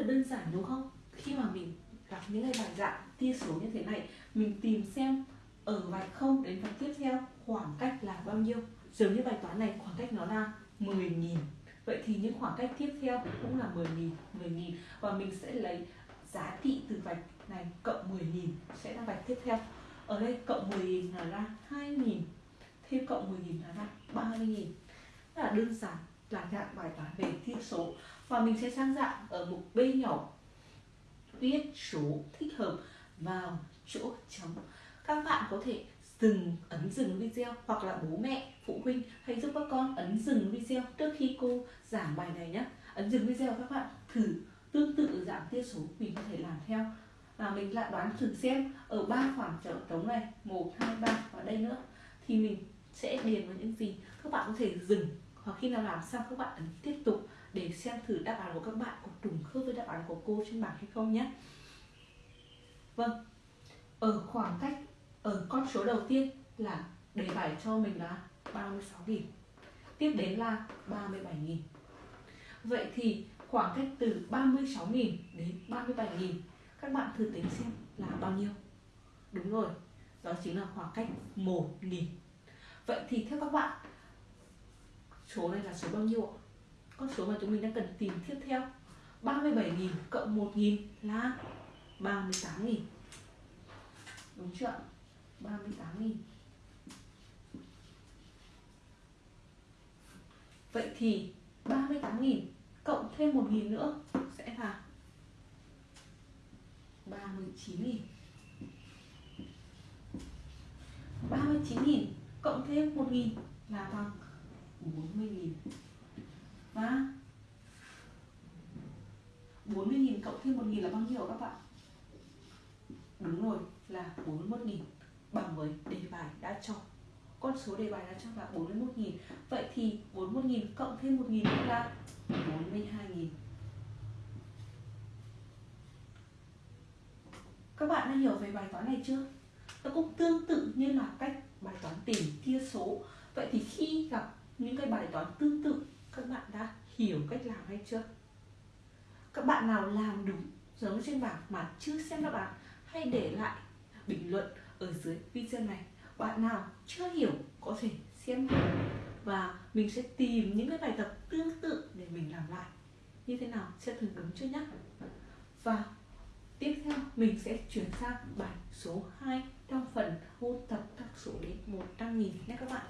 là đơn giản, đúng không? Khi mà mình gặp những cái bài dạng tia số như thế này, mình tìm xem ở vạch không đến vạch tiếp theo khoảng cách là bao nhiêu? Giống như bài toán này, khoảng cách nó là 10.000 vậy thì những khoảng cách tiếp theo cũng là 10.000 10.000 và mình sẽ lấy giá trị từ vạch này cộng 10.000 sẽ là vạch tiếp theo. Ở đây cộng 10.000 là ra 2.000 thêm cộng 10.000 là ra 30.000 rất là đơn giản là dạng bài toán về tia số. Và mình sẽ sang dạng ở mục B nhỏ. Viết số thích hợp vào chỗ trống các bạn có thể dừng, ấn dừng video hoặc là bố mẹ, phụ huynh hãy giúp các con ấn dừng video trước khi cô giảng bài này nhé. Ấn dừng video các bạn thử tương tự dạng tia số mình có thể làm theo. Và mình lại đoán thử xem ở ba khoảng trống này, một, hai, ba và đây nữa, thì mình sẽ điền vào những gì các bạn có thể dừng hoặc khi nào làm xong các bạn ấn tiếp tục để xem thử đáp án của các bạn có trùng khớp với đáp án của cô trên bảng hay không nhé. Vâng ở khoảng cách, ở con số đầu tiên là đề bài cho mình là 36.000 tiếp đến là 37.000 vậy thì khoảng cách từ 36.000 đến 37.000 các bạn thử tính xem là bao nhiêu? Đúng rồi, đó chính là khoảng cách 1.000 vậy thì theo các bạn số này là số bao nhiêu ạ? Con số mà chúng mình đang cần tìm tiếp theo. 37.000 cộng 1.000 là 38.000 đúng chưa 38.000 Vậy thì 38.000 cộng thêm 1.000 nữa sẽ là 39.000 39.000 cộng thêm 1.000 là bằng 40.000 Và 40.000 cộng thêm 1.000 là bao nhiêu các bạn? Đúng rồi, là 41.000 bằng với đề bài đã cho. Con số đề bài đã cho là 41.000 vậy thì 41.000 cộng thêm 1.000 nữa là 42.000 các bạn đã hiểu về bài toán này chưa? Nó cũng tương tự như là cách bài toán tìm tia số. Vậy thì khi gặp những cái bài toán tương tự, các bạn đã hiểu cách làm hay chưa? Các bạn nào làm đúng giống trên bảng mà chưa xem đáp án, hãy để lại bình luận ở dưới video này. Bạn nào chưa hiểu có thể xem lại và mình sẽ tìm những cái bài tập tương tự để mình làm lại. Như thế nào? Sẽ thử đúng chưa nhé và tiếp theo, mình sẽ chuyển sang bài số 2 trong phần ôn tập các số đến 100 nghìn nhé các bạn.